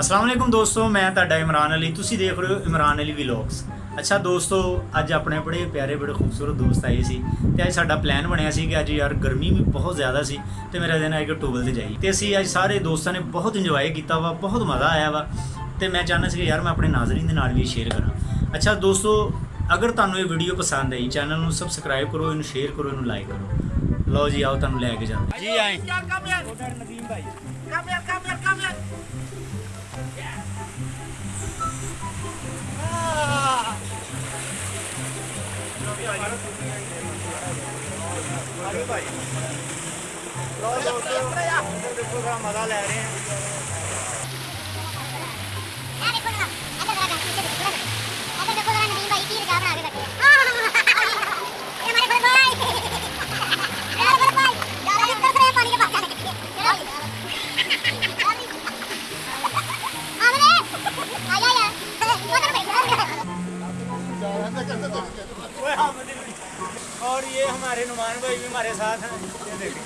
ਅਸਲਾਮ ਵਾਲੇਕੁਮ ਦੋਸਤੋ ਮੈਂ ਤੁਹਾਡਾ ਇਮਰਾਨ ਅਲੀ। ਤੁਸੀਂ ਦੇਖ ਰਹੇ ਹੋ ਇਮਰਾਨ ਅਲੀ ਵਲੌਗਸ। ਅੱਛਾ ਦੋਸਤੋ ਅੱਜ ਆਪਣੇ ਬੜੇ ਪਿਆਰੇ ਬੜੇ ਖੂਬਸੂਰਤ ਦੋਸਤ ਆਏ ਸੀ ਤੇ ਅੱਜ ਸਾਡਾ ਪਲਾਨ ਬਣਿਆ ਸੀ ਕਿ ਅੱਜ ਯਾਰ ਗਰਮੀ ਵੀ ਬਹੁਤ ਜ਼ਿਆਦਾ ਸੀ ਤੇ ਮੇਰਾ ਦਿਨ ਆਇਆ ਕਿ ਟੂਬਲ ਤੇ ਜਾਈ। ਤੇ ਅਸੀਂ ਅੱਜ ਸਾਰੇ ਦੋਸਤਾਂ ਨੇ ਬਹੁਤ ਇੰਜੋਏ ਕੀਤਾ ਵਾ ਬਹੁਤ ਮਜ਼ਾ ਆਇਆ ਵਾ। ਤੇ ਮੈਂ ਚਾਹੁੰਦਾ ਸੀ ਕਿ ਯਾਰ ਮੈਂ ਆਪਣੇ ਨਾਜ਼ਰੀਨ ਦੇ ਨਾਲ ਵੀ ਸ਼ੇਅਰ ਕਰਾਂ। ਅੱਛਾ ਦੋਸਤੋ ਅਗਰ ਤੁਹਾਨੂੰ ਇਹ ਵੀਡੀਓ ਪਸੰਦ ਆਈ ਚੈਨਲ ਨੂੰ ਸਬਸਕ੍ਰਾਈਬ ਕਰੋ ਇਹਨੂੰ ਸ਼ੇਅਰ ਕਰੋ ਇਹਨੂੰ ਲਾਈਕ ਕਰੋ। ਲਓ ਜੀ ਆਓ ਤੁਹਾਨੂੰ ਲੈ ਕੇ ਜਾਂਦੇ। ਜੀ ਆਏ। ਉਧਰ ਨਦੀਮ ਭਾਈ ਲਓ ਦੋਸਤੋ ਦੇਖੋ ਬੜਾ ਮਜ਼ਾ ਲੈ ਰਹੇ ਹਾਂ हमारे नुमान भाई भी हमारे साथ हैं। ये देखिए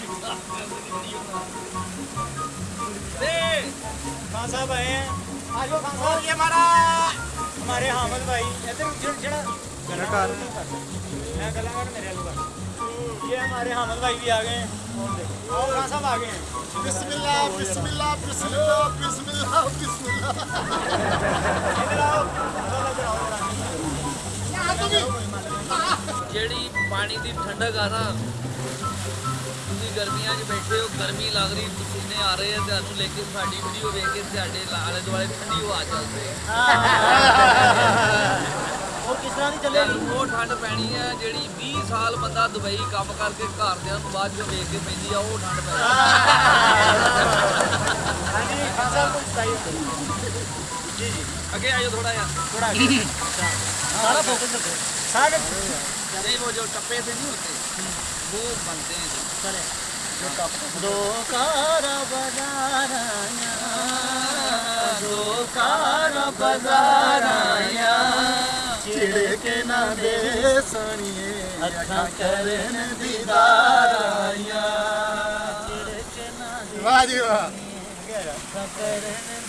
खान साहब आए हैं। आज खान साहब। ये हमारा हमारे हामिद भाई इधर उजड़ कलाकार मैं कलाकार मेरे लोग ये हमारे हामिद भाई भी आ गए हैं। और खान साहब आ गए हैं। बिस्मिल्लाह बिस्मिल्लाह बिस्मिल्लाह बिस्मिल्लाह बिस्मिल्लाह। ਜਿਹੜੀ ਪਾਣੀ ਦੀ ਠੰਡਕ ਆ ਨਾ ਤੁਸੀਂ ਗਰਮੀਆਂ 'ਚ ਬੈਠੇ ਹੋ ਗਰਮੀ ਲੱਗ ਰਹੀ ਪਸੀਨੇ ਆ ਰਹੇ ਆ ਤੁਹਾਨੂੰ ਲੇਕਿਨ ਸਾਡੀ ਵੀਡੀਓ ਵੇਖ ਕੇ ਤੁਹਾਡੇ ਆਲੇ ਦੁਆਲੇ ਠੰਡੀ ਹਵਾ ਚੱਲ ਰਹੀ ਉਹ ਕਿਸ ਤਰ੍ਹਾਂ ਦੀ ਤੁਹਾਨੂੰ ਉਹ ਠੰਡ ਪੈਣੀ ਹੈ ਜਿਹੜੀ 20 ਸਾਲ ਬੰਦਾ ਦੁਬਈ ਕੰਮ ਕਰਕੇ ਘਰਦਿਆਂ ਨੂੰ ਬਾਅਦ ਚੋਂ ਵੇਖ ਕੇ ਪੈਂਦੀ ਆ ਉਹ ਠੰਡ ਪੈਣੀ ਹਾਂਜੀ ਸਾਹਿਬ ਨੂੰ ਸਟਾਈਲ ਜੀ ਜੀ ਅੱਗੇ ਆਇਓ ਥੋੜਾ ਜਿਹਾ थोड़ा सारा फोकस रखो सारे नहीं वो जो टप्पे से नहीं होते वो बनते हैं जो चले दो कारा बजाराया दो कारा बजाराया चिड़े के ना दे सनिए अखा करन दीदाराया चिड़के ना वाह जी वाह अखा करन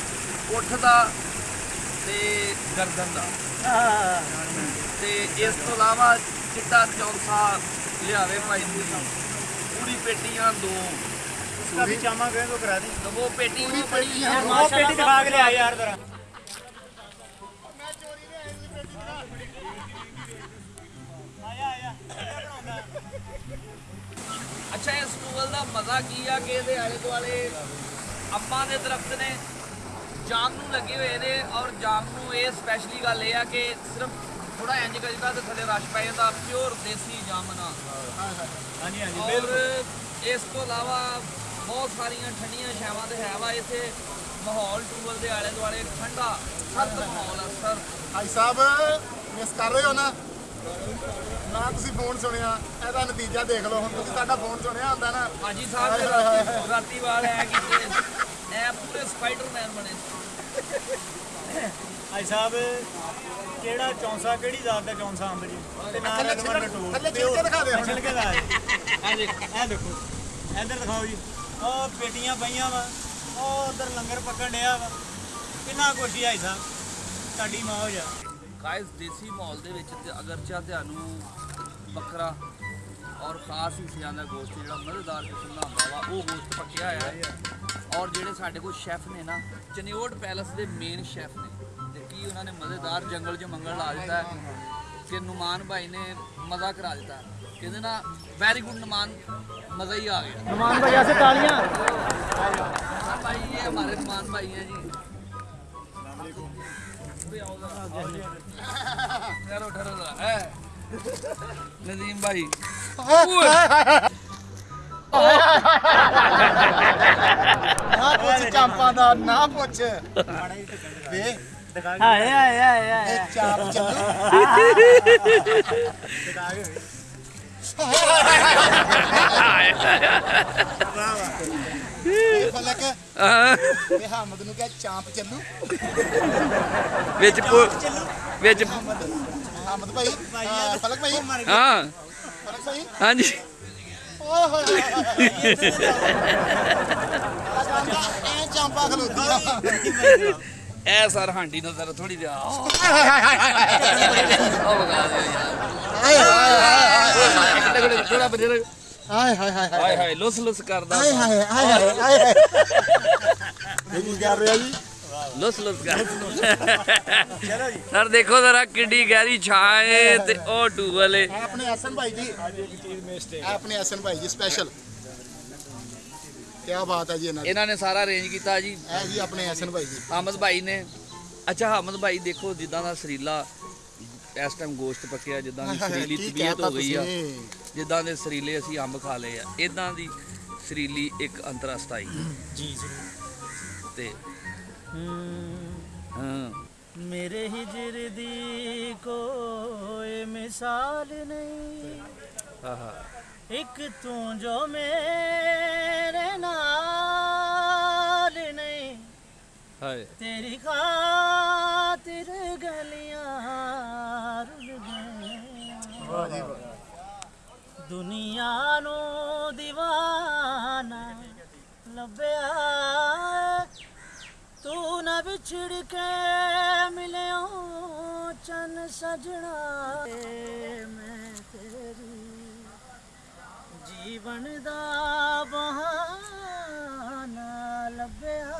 ਉੱਠ ਦਾ ਤੇ ਗਰਦਨ ਦਾ ਤੇ ਇਸ ਤੋਂ ਇਲਾਵਾ ਚਿੱਟਾ ਚੌਂਸਾ ਲਿਆਵੇ ਭਾਈ ਨੂੰ ਪੂਰੀ ਪੇਟੀਆਂ ਦੋ उसका भी चामा गए तो करा दी ਦਵੋ ਪੇਟੀ ਉਹ ਬੜੀ ਹੈ वो पेटी दिखा के ले आ यार जरा आया आया ਅੱਛਾ ਇਸ ਟੂਵਲ ਦਾ ਮਜ਼ਾ ਕੀ ਆ ਕਿ ਇਹਦੇ ਆਲੇ ਦੁਆਲੇ ਅੰਬਾਂ ਦੇ ਦਰਖਤ ਨੇ ਜਾਮ ਨੂੰ ਲੱਗੇ ਹੋਏ ਨੇ ਔਰ ਜਾਮ ਨੂੰ ਇਹ ਸਪੈਸ਼ਲੀ ਗੱਲ ਇਹ ਆ ਕਿ ਸਿਰਫ ਥੋੜਾ ਇੰਜ ਕਰ ਦਿੱਤਾ ਤੇ ਥੱਲੇ ਰਸ਼ ਪੈ ਜਾਂਦਾ ਪਿਓਰ ਦੇਸੀ ਜਾਮਨਾ ਹਾਂਜੀ ਹਾਂਜੀ ਬਿਲਕੁਲ। ਇਸ ਤੋਂ ਇਲਾਵਾ ਬਹੁਤ ਸਾਰੀਆਂ ਠੰਡੀਆਂ ਸ਼ਾਵਾਂ ਤੇ ਹੈ ਵਾ ਇੱਥੇ ਮਾਹੌਲ ਟੂਬਲ ਦੇ ਆਲੇ ਦੁਆਲੇ ਠੰਡਾ ਸਰਦ ਮਾਹੌਲ ਆ ਸਰ ਭਾਈ ਸਾਹਿਬ ਮਿਸ ਕਰ ਰਹੇ ਹੋ ਨਾ? ਨਾ ਤੁਸੀਂ ਫੋਨ ਸੁਣਿਆ ਇਹਦਾ ਨਤੀਜਾ ਦੇਖ ਲਓ। ਹੁਣ ਤੁਸੀਂ ਸਾਡਾ ਫੋਨ ਸੁਣਿਆ ਹੁੰਦਾ ਨਾ। ਹਾਂਜੀ ਸਾਹਿਬ ਰਾਤੀ ਵਾਲ ਐ ਕੀਤੇ ਐ ਪੂਰੇ ਸਪਾਈਡਰਮੈਨ ਬਣੇ। ਭਾਈ ਸਾਹਿਬ ਕਿਹੜਾ ਚੌਂਸਾ ਕਿਹੜੀ ਜ਼ਾਤ ਦਾ ਚੌਂਸਾ ਅੰਬ ਜੀ? ਤੇ ਨਾਲ ਅਗਵਾ ਛਿਲਕ- ਲਟੂ ਥੱਲੇ ਛਿਲਕੇ ਦਿਖਾ ਦਿਓ ਹੁਣ। ਛਿਲਕੇ ਦਾ ਆ ਦੇਖ ਇਹ ਦੇਖੋ। ਇੱਧਰ ਦਿਖਾਓ ਜੀ। ਉਹ ਪੇਟੀਆਂ ਪਈਆਂ ਵਾ। ਉਹ ਉਧਰ ਲੰਗਰ ਪੱਕਣ ਡਿਆ ਵਾ। ਕਿੰਨਾ ਕੁਛ ਹੀ ਭਾਈ ਸਾਹਿਬ। ਤੁਹਾਡੀ ਮੌਜ ਆ ਗਾਇਸ ਦੇਸੀ ਮਾਹੌਲ ਦੇ ਵਿੱਚ ਤੇ ਅਗਰ ਚਾ ਤੁਹਾਨੂੰ ਬੱਕਰਾ ਔਰ ਖਾਸ ਹਿੱਸਿਆਂ ਦਾ ਗੋਸ਼ਤ ਜਿਹੜਾ ਮਜ਼ੇਦਾਰ ਕਿਸਮ ਦਾ ਹੁੰਦਾ ਵਾ ਉਹ ਗੋਸ਼ਤ ਪੱਕਿਆ ਹੈ। ਔਰ ਜਿਹੜੇ ਸਾਡੇ ਕੋਲ ਸ਼ੈਫ ਨੇ ਨਾ ਚਨਿਓਟ ਪੈਲਸ ਦੇ ਮੇਨ ਸ਼ੈਫ ਨੇ। ਤੇ ਕੀ ਉਹਨਾਂ ਨੇ ਮਜ਼ੇਦਾਰ ਜੰਗਲ 'ਚ ਮੰਗਲ ਲਾ ਦਿੱਤਾ ਹੈ ਕਿ ਨੁਮਾਨ ਭਾਈ ਨੇ ਮਜ਼ਾ ਕਰਾ ਦਿੱਤਾ। ਕਹਿੰਦੇ ਨਾ ਵੈਰੀ ਗੁੱਡ ਨੁਮਾਨ ਮਜ਼ਾ ਹੀ ਆ ਗਿਆ। ਨੁਮਾਨ ਭਾਈ ਆਸੇ ਤਾਲੀਆਂ। ਨੁਮਾਨ ਭਾਈ ਇਹ ਹਮਾਰੇ ਨੁਮਾਨ ਭਾਈ ਹੈ ਜੀ। ਚਲੋ ਠਹਿਰੋ ਜ਼ਰਾ। ਹੈ ਨਦੀਮ ਭਾਈ। ਪੁੱਛ ਚਾਂਪਾਂ ਦਾ ਨਾ ਪੁੱਛ। ਵੇ ਹਾਏ ਹਾਏ ਹਾਏ ਇਹ ਚਾਪ ਚੱਲੂ। ਫਲਕ ਇਹ ਹਮਦ ਨੂੰ ਕਹੇ ਚਾਂਪ ਚੱਲੂ। ਵਿੱਚ ਪੁ- ਵਿੱਚ ਹਮਦ। ਭਾਈ। ਫਲਕ ਭਾਈ। ਹਾਂ। ਫਲਕ ਭਾਈ। ਹਾਂਜੀ। ਹੋਏ ਹੋਏ ਹੋਏ ਐ ਚਾਂਪਾ ਆ ਸਰ ਹਾਂਡੀ ਨੂੰ ਜ਼ਰਾ ਥੋੜੀ ਜਿਹਾ ਉਹ ਵਗਾ ਦਿਓ ਯਾਰ ਥੋੜਾ ਬਜਰ ਹਾਏ ਹਾਏ ਹਾਏ ਹਾਏ ਹਾਏ ਲੁੱਸ ਲੁੱਸ ਕਰਦਾ। ਹਾਏ ਹਾਏ ਹਾਏ ਹਾਏ ਹਾਏ ਇਹ ਕੀ ਕਰ ਰਿਹਾ ਜੀ? ਲੁੱਸ ਲੁੱਸ ਕਰ। ਸਰ ਦੇਖੋ ਜ਼ਰਾ ਕਿੱਡੀ ਗਹਿਰੀ ਛਾਂ ਏ ਤੇ ਉਹ ਟੂਬਲ ਏ ਇਹ ਆਪਣੇ ਹਸਨ ਭਾਈ ਜੀ ਇਹ ਆਪਣੇ ਹਸਨ ਭਾਈ ਜੀ ਸਪੈਸ਼ਲ ਕੀ ਬਾਤ ਹੈ ਜੀ ਇਹਨਾਂ ਦੀ। ਇਹਨਾਂ ਨੇ ਸਾਰਾ ਅਰੇਂਜ ਕੀਤਾ ਜੀ। ਇਹ ਜੀ ਆਪਣੇ ਹਸਨ ਭਾਈ ਜੀ ਹਮਦ ਭਾਈ ਨੇ। ਅੱਛਾ ਹਮਦ ਭਾਈ ਦੇਖੋ ਜਿੱਦਾਂ ਦਾ ਸਰੀਲਾ ਇਸ ਟਾਈਮ ਗੋਸ਼ਤ ਪੱਕਿਆ ਜਿੱਦਾਂ ਦੀ ਸਰੀਲੀ ਤਬੀਅਤ ਹੋ ਗਈ ਆ? ਜਿੱਦਾਂ ਦੇ ਸਰੀਲੇ ਅਸੀਂ ਅੰਬ ਖਾ ਲਏ ਆ। ਇਦਾਂ ਦੀ ਸਰੀਲੀ ਇੱਕ ਅੰਤਰਸਤਾਈ ਜੀ ਜ਼ਰੂਰ ਤੇ ਹਾਂ। ਮੇਰੇ ਹਿਜਰ ਦੀ ਕੋਈ ਮਿਸਾਲ ਨਹੀਂ। ਆਹਾ। ਇੱਕ ਤੂੰ ਜੋ ਮੇਰੇ ਨਾਲ ਨਹੀਂ। ਹਾਏ। ਤੇਰੀ ਖਾਤਰ ਗਲੀਆਂ ਰੁਲ ਗਈਆਂ। ਦੁਨੀਆ ਨੂੰ دیਵਾਨਾ ਲੱਭਿਆ बिछड़ के मिले चन सजना मैं तेरी जीवन दा बहाना लभ्या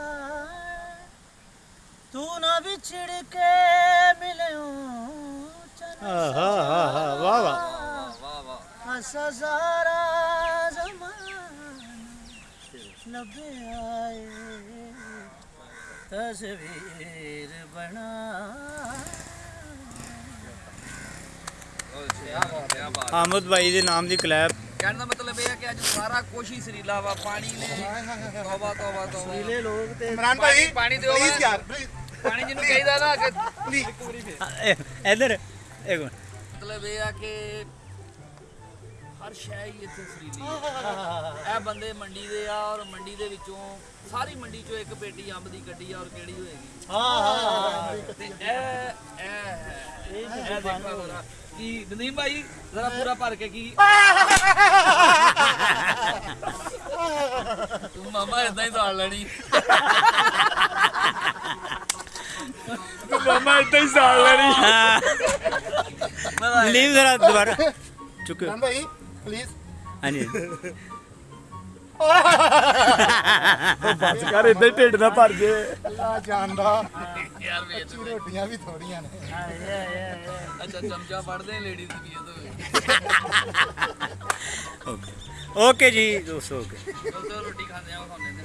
तू ना बिछड़ के मिले सजारा जमान लभ्या ਤਸਵੀਰ ਬਣਾ। ਆਮਦ ਭਾਈ ਦੇ ਨਾਮ ਦੀ ਕਲੈਬ ਕਹਿਣ ਦਾ ਮਤਲਬ ਇਹ ਹੈ ਕਿ ਅੱਜ ਸਾਰਾ ਕੁਝ ਹੀ ਸਰੀਲਾ ਵਾ ਪਾਣੀ ਨੇ ਤੋਬਾ ਤੋਬਾ ਤੋਬਾ। ਲੋਕ ਤੇ ਇਮਰਾਨ ਭਾਈ ਪਾਣੀ ਦਿਓ ਪਲੀਜ਼। ਯਾਰ ਪਾਣੀ ਜਿਹਨੂੰ ਕਹੀਦਾ ਨਾ ਕਿ ਇਧਰ ਇੱਕ ਮਿੰਟ। ਮਤਲਬ ਇਹ ਆ ਕਿ ਹਰ ਸ਼ੈ ਹੀ ਇੱਥੇ ਸਰੀਲੀ ਹੈ। ਇਹ ਬੰਦੇ ਮੰਡੀ ਦੇ ਆ ਔਰ ਮੰਡੀ ਦੇ ਵਿੱਚੋਂ ਸਾਰੀ ਮੰਡੀ ਚੋਂ ਇੱਕ ਪੇਟੀ ਅੰਬ ਦੀ ਕੱਢੀ ਆ ਔਰ ਕਿਹੜੀ ਹੋਏਗੀ? ਹਾਂ ਤੇ ਇਹ ਇਹ ਹੈ ਇਹ ਦੇਖੋ ਜ਼ਰਾ ਕੀ ਨਦੀਮ ਭਾਈ ਜ਼ਰਾ ਪੂਰਾ ਭਰ ਕੇ ਕੀ? ਤੂੰ ਮਾਮਾ ਇਦਾਂ ਹੀ ਸਾੜ ਲੈਣੀ। ਤੂੰ ਮਾਮਾ ਇਦਾਂ ਹੀ ਸਾੜ ਲੈਣੀ। ਲੀਵ ਜ਼ਰਾ ਦੁਬਾਰਾ। ਚੁੱਕ ਭਾਈ? ਪਲੀਜ਼ ਹਾਂਜੀ। ਬਸ ਕਰ ਇਦਾਂ ਹੀ ਢਿੱਡ ਨਾ ਭਰ ਜੇ। ਅੱਲਾ ਜਾਣਦਾ ਯਾਰ ਵੇਚ ਰੋਟੀਆਂ ਵੀ ਥੋੜੀਆਂ ਨੇ। ਅੱਛਾ ਚਮਚਾ ਫੜਦੇ ਲੇਡੀਜ਼ ਦੀ ਇਹ ਓਕੇ। ਓਕੇ ਜੀ ਦੋਸਤੋ ਓਕੇ। ਤੋਂ ਰੋਟੀ ਖਾਂਦੇ ਆ ਖਾਂਦੇ ਨੇ।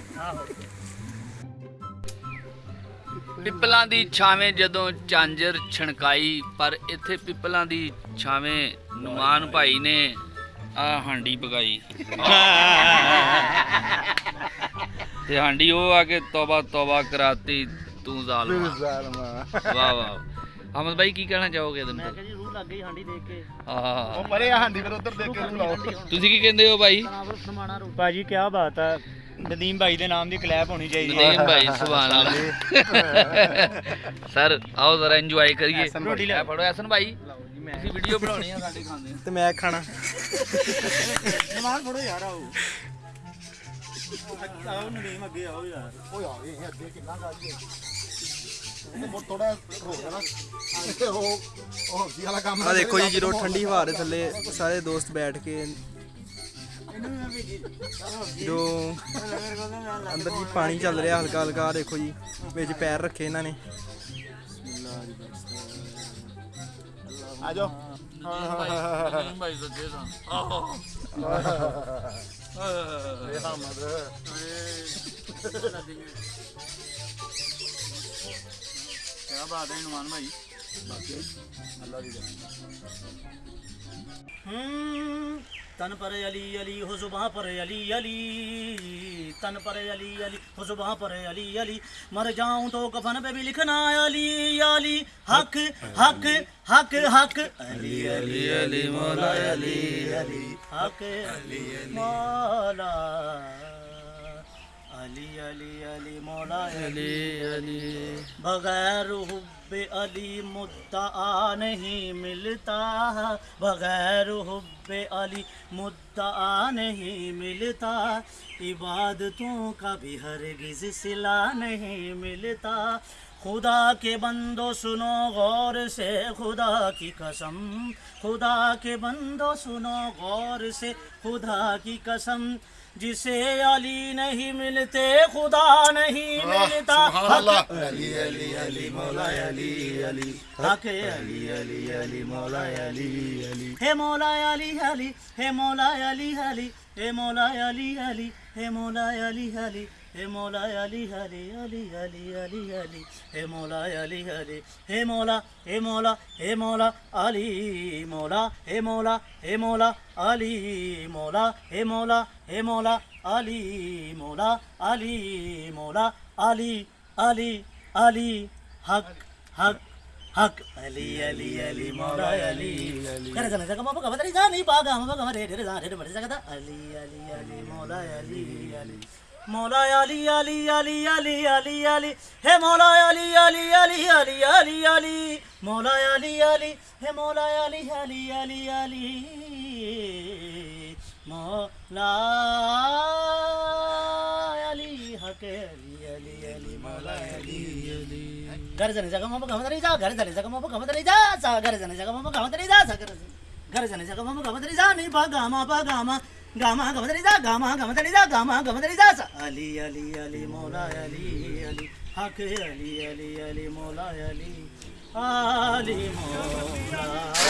ਪਿੱਪਲਾਂ ਦੀ ਛਾਵੇਂ ਜਦੋਂ ਚਾਂਜਰ ਛਣਕਾਈ ਪਰ ਇੱਥੇ ਪਿੱਪਲਾਂ ਦੀ ਛਾਵੇਂ ਨੁਮਾਨ ਭਾਈ ਨੇ ਆ ਹਾਂਡੀ ਪਕਾਈ ਤੇ ਹਾਂਡੀ ਉਹ ਆ ਕੇ ਤੋਬਾ ਤੋਬਾ ਕਰਾਤੀ ਤੂੰ ਜ਼ਾਲਮਾ। ਵਾਹ ਵਾਹ ਅਹਿਮਦ ਭਾਈ ਕੀ ਕਹਿਣਾ ਚਾਹੋਗੇ ਇਹਦੇ ਮੈਂ ਨਾਲ हाँ ਕਿਹਾ ਜੀ ਰੂਹ ਲੱਗ ਗਈ ਹਾਂਡੀ ਦੇਖ ਕੇ। ਆਹ। ਉਹ ਪਰੇ ਆ ਹਾਂਡੀ ਫਿਰ ਉਧਰ ਦੇਖ ਕੇ ਲਾਓ। ਤੁਸੀਂ ਕੀ ਕਹਿੰਦੇ ਹੋ ਭਾਈ ਭਾਜੀ ਕੀ ਬਾਤ ਹੈ ਨਦੀਮ ਭਾਈ ਦੇ ਨਾਮ ਦੀ ਕਲੈਬ ਹੋਣੀ ਚਾਹੀਦੀ। ਨਦੀਮ ਭਾਈ ਸੁਭਾਨ ਅੱਲਾਹ। ਸਰ ਆਓ ਜ਼ਰਾ ਇੰਜੋਏ ਕਰੀਏ। ਰੋਟੀ ਲੈ। ਫੜੋ ਐਸਨ ਭਾਈ। ਤੁਸੀਂ ਵੀਡੀਓ ਬਣਾਉਣੀ ਆ ਸਾਡੇ ਖਾਂਦੇ ਤੇ ਮੈਂ ਖਾਣਾ। ਨਮਾਜ਼ ਪੜੋ ਯਾਰ ਆਓ ਆਓ ਨਦੀਮ ਅੱਗੇ ਆਓ ਯਾਰ। ਓਏ ਆ ਇਹ ਅੱਗੇ ਕਿੰਨਾ ਗਾਲੀ ਹੈ ਉਹ ਥੋੜਾ ਹੋ ਗਿਆ ਨਾ। ਉਹ ਉਹ ਹੌਸੀ ਵਾਲਾ ਕੰਮ ਆ ਦੇਖੋ ਜੀ ਜਦੋਂ ਠੰਡੀ ਹਵਾ ਦੇ ਥੱਲੇ ਸਾਰੇ ਦੋਸਤ ਬੈਠ ਕੇ ਜੋ ਅੰਦਰ ਜੀ ਪਾਣੀ ਚੱਲ ਰਿਹਾ ਹਲਕਾ ਹਲਕਾ ਦੇਖੋ ਜੀ ਵਿੱਚ ਪੈਰ ਰੱਖੇ ਇਹਨਾਂ ਨੇ। ਜਾਓ ਨਦੀਮ ਭਾਈ ਸੱਚੇ ਤਾਂ ਇਹ ਹਮਦ ਕੀ ਬਾਤ ਹੈ ਨਮਾਨ ਭਾਈ ਹੂੰ तन पर अली अली हो जुबां पर अली अली। तन पर अली अली हो जुबां पर अली अली। मर जाऊँ तो कफन पे भी लिखना अली अली। हक हक हक हक। अली अली अली मौला अली अली। हक अली मौला। अली अली अली मौला अली अली बगैर हुब्बे अली मुद्दा नहीं मिलता बगैर हुब्बे अली मुद्दा नहीं मिलता। इबादतों का भी हरगिज सिला नहीं मिलता। खुदा के बंदो सुनो गौर से खुदा की कसम खुदा के बंदो सुनो गौर से खुदा की कसम। जिसे अली नहीं मिलते खुदा नहीं मिलता अली अली अली मौला अली अली हक अली अली अली मौला अली अली हे मौला अली अली हे मौला अली अली हे मौला अली अली हे मौला अली अली হে মোলায় আলি হরে আলি আলি আলি আলি হে মোলায় আলি হরে হে মোলা হে মোলা হে মোলা আলি মোলা হে মোলা হে হে মোলা হে মোলা আলি মোলা আলি মোলা আলি আলি আলি হক হক hak ali ali ali mola ali kada kada kada papa kada kada ali ali ali mola ali ali मलय आली हे मि मलय आली हे मलाई मिलाली जग्गा जग्गामा नि غاما غاما دريزا غاما غاما دريزا غاما غاما دريزا علي علي علي مولاي علي علي حق علي علي علي مولاي علي علي مولاي